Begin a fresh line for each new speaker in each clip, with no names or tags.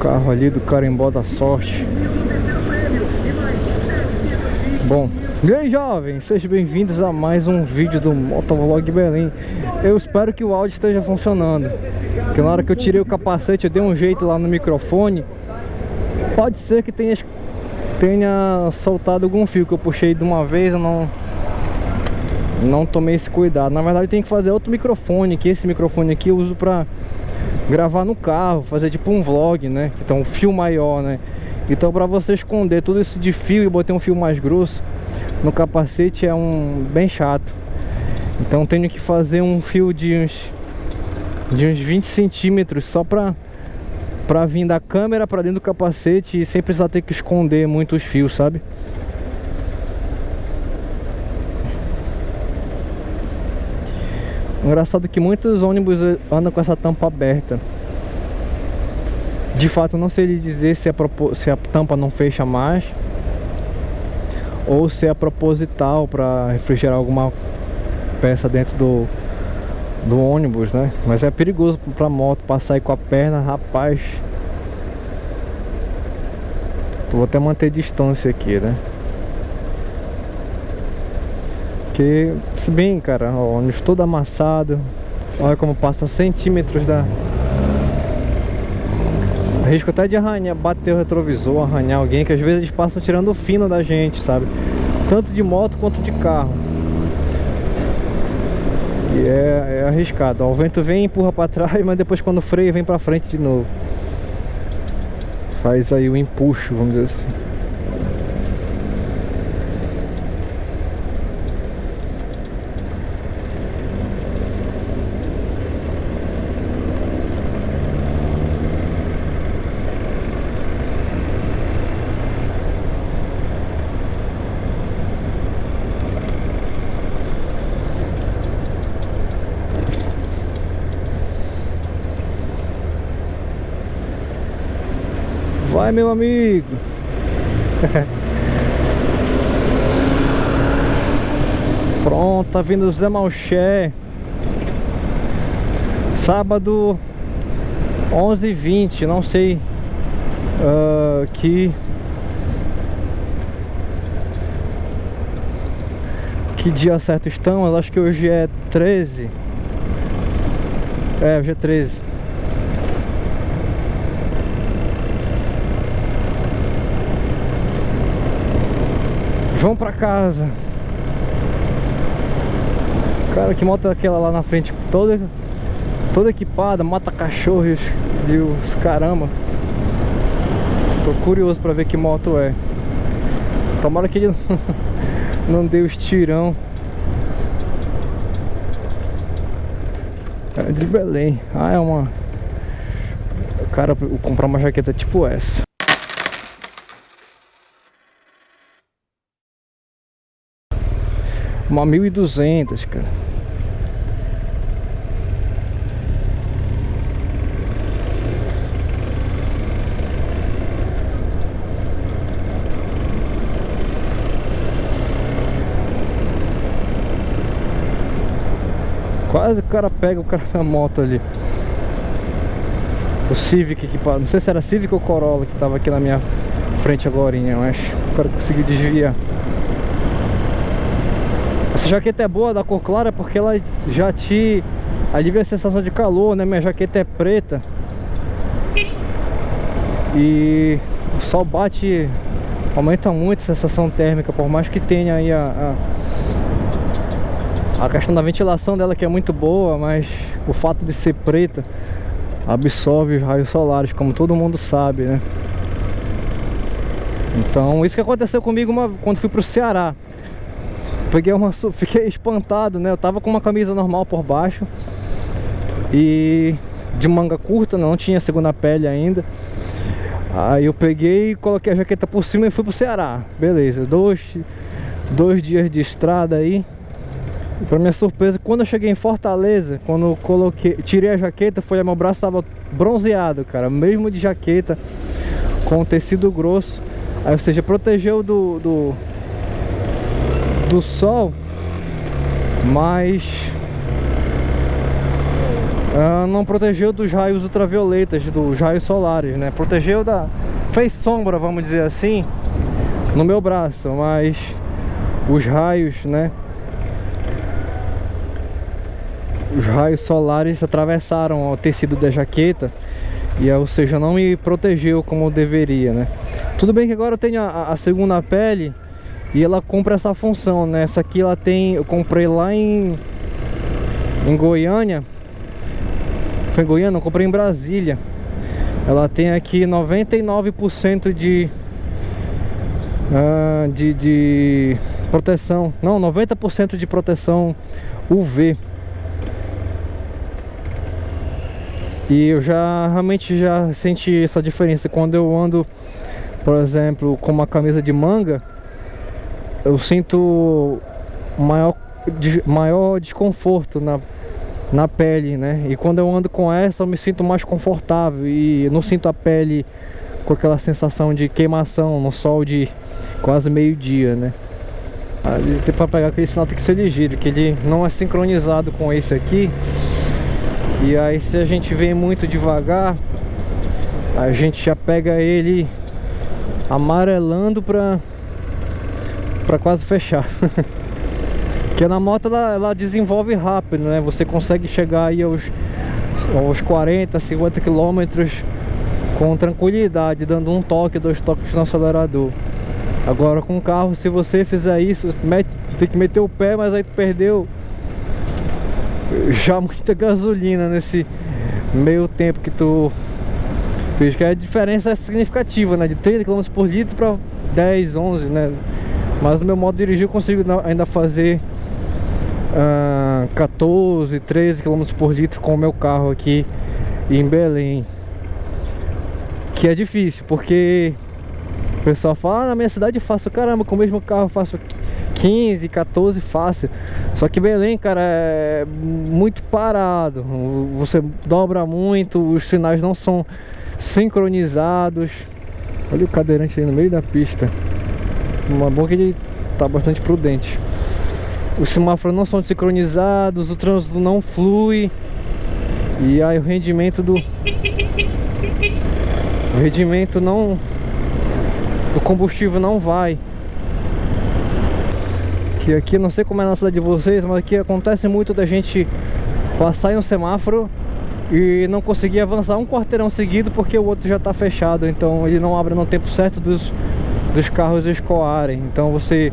Carro ali do carimbó da sorte. Bom, e aí jovens, sejam bem-vindos a mais um vídeo do Motovlog Belém Eu espero que o áudio esteja funcionando. Porque na hora que eu tirei o capacete eu dei um jeito lá no microfone. Pode ser que tenha, tenha soltado algum fio que eu puxei de uma vez eu não não tomei esse cuidado. Na verdade tem que fazer outro microfone Que esse microfone aqui eu uso pra gravar no carro Fazer tipo um vlog, né? Tem um fio maior, né? Então pra você esconder tudo isso de fio E botar um fio mais grosso No capacete é um bem chato. Então tenho que fazer um fio de uns De uns 20 centímetros Só pra Pra vir da câmera pra dentro do capacete E sem precisar ter que esconder muito os fios, sabe? Engraçado que muitos ônibus andam com essa tampa aberta De fato não sei lhe dizer se a, se a tampa não fecha mais Ou se é proposital para refrigerar alguma peça dentro do, do ônibus, né? Mas é perigoso pra moto passar aí com a perna, rapaz Vou até manter distância aqui, né? Porque, se bem, cara, o ônibus todo amassado Olha como passa centímetros da... Risco até de arranhar, bater o retrovisor, arranhar alguém Que às vezes eles passam tirando o fino da gente, sabe? Tanto de moto quanto de carro. E é, é arriscado ó, O vento vem empurra pra trás Mas depois quando freia vem pra frente de novo. Faz aí o empuxo, vamos dizer assim Vai, meu amigo. Pronto, tá vindo Zé Malché. Sábado 11h20, não sei uh, que... Que dia certo estamos, acho que hoje é 13 É, hoje é 13 Vamos pra casa. Cara, que moto é aquela lá na frente? Toda, toda equipada Mata cachorros e os caramba. Tô curioso pra ver que moto é. Tomara que ele não dê os tirão. É de Belém. Ah, é uma Cara, comprar uma jaqueta tipo essa Uma 1200, cara. Quase o cara pega o cara na moto ali. O Civic equipado. Não sei se era Civic ou Corolla que tava aqui na minha frente agora, mas o cara conseguiu desviar. Essa jaqueta é boa da cor clara porque ela já te alivia a sensação de calor, né? Minha jaqueta é preta E o sol bate, aumenta muito a sensação térmica Por mais que tenha aí a, a, a questão da ventilação dela que é muito boa Mas o fato de ser preta absorve os raios solares, como todo mundo sabe, né? Então, isso que aconteceu comigo uma, quando fui pro Ceará peguei uma... Fiquei espantado, né? Eu tava com uma camisa normal por baixo E de manga curta, não tinha segunda pele ainda. Aí eu peguei, coloquei a jaqueta por cima e fui pro Ceará. Beleza, dois, dois dias de estrada aí. E pra minha surpresa, quando eu cheguei em Fortaleza Quando eu coloquei, tirei a jaqueta Foi, meu braço tava bronzeado, cara Mesmo de jaqueta Com tecido grosso. Aí, ou seja, protegeu do, do do sol Mas uh, não protegeu dos raios ultravioletas, dos raios solares, né? Protegeu da... fez sombra, vamos dizer assim, no meu braço, mas os raios, né? Os raios solares atravessaram o tecido da jaqueta e ou seja, não me protegeu como deveria, né? Tudo bem que agora eu tenho a, a segunda pele e ela cumpre essa função, né? Essa aqui ela tem, eu comprei lá em em Goiânia. Foi em Goiânia, eu comprei em Brasília. Ela tem aqui 99% de, uh, de de proteção, não, 90% de proteção UV. E eu já realmente já senti essa diferença quando eu ando, por exemplo, com uma camisa de manga, eu sinto maior, maior desconforto na, na pele, né? E quando eu ando com essa eu me sinto mais confortável e não sinto a pele com aquela sensação de queimação no sol de quase meio dia, né? Para pegar aquele sinal tem que ser ligeiro, que ele não é sincronizado com esse aqui e aí se a gente vem muito devagar A gente já pega ele amarelando pra, pra quase fechar Porque na moto ela, ela desenvolve rápido, né? Você consegue chegar aí aos, aos 40, 50 quilômetros com tranquilidade, dando um toque, dois toques no acelerador. Agora com o carro, se você fizer isso, mete, tem que meter o pé, mas aí tu perdeu já muita gasolina nesse meio tempo que tu fez que a diferença é significativa, né? De 30 km por litro para 10, 11, né? Mas no meu modo de dirigir eu consigo ainda fazer uh, 14, 13 km por litro com o meu carro aqui em Belém. Que é difícil, porque o pessoal fala, ah, na minha cidade faço, caramba, com o mesmo carro faço 15, 14 fácil. Só que Belém, cara, é muito parado. Você dobra muito, os sinais não são sincronizados. Olha o cadeirante aí no meio da pista Uma bom que ele tá bastante prudente. Os semáforos não são sincronizados, o trânsito não flui. E aí o rendimento do... O rendimento não... O combustível não vai. Que aqui, não sei como é na cidade de vocês, mas aqui acontece muito da gente passar em um semáforo e não conseguir avançar um quarteirão seguido porque o outro já está fechado, então ele não abre no tempo certo dos, dos carros escoarem. Então você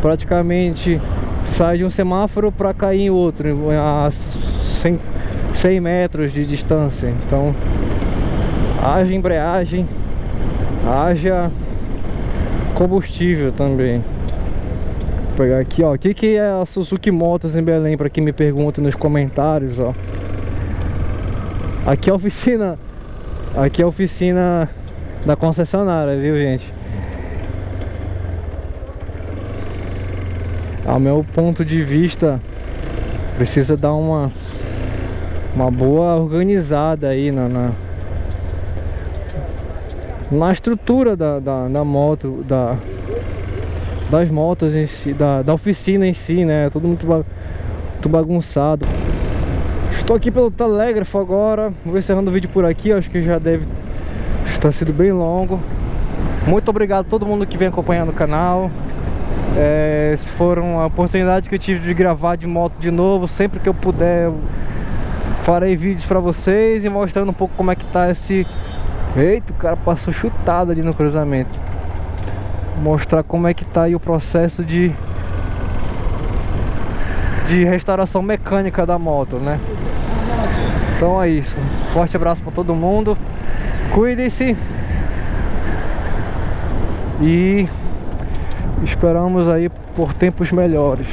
praticamente sai de um semáforo para cair em outro, a 100, 100 metros de distância. Então haja embreagem, haja combustível também pegar aqui, ó. O que, que é a Suzuki Motos em Belém? Pra quem me pergunta nos comentários, ó. Aqui é a oficina. Aqui é a oficina da concessionária, viu, gente? Ao meu ponto de vista, precisa dar uma uma boa organizada aí na, na, na estrutura da, da, da moto, da, das motos em si, da, da oficina em si, né? Tudo muito, muito bagunçado. Estou aqui pelo telégrafo agora. Vou encerrando o vídeo por aqui. Acho que já deve estar sido bem longo. Muito obrigado a todo mundo que vem acompanhando o canal. É, se for uma oportunidade que eu tive de gravar de moto de novo, sempre que eu puder, farei vídeos para vocês e mostrando um pouco como é que tá esse... Eita, o cara passou chutado ali no cruzamento mostrar como é que tá aí o processo de de restauração mecânica da moto, né? Então é isso. Forte abraço para todo mundo. Cuidem-se. E esperamos aí por tempos melhores.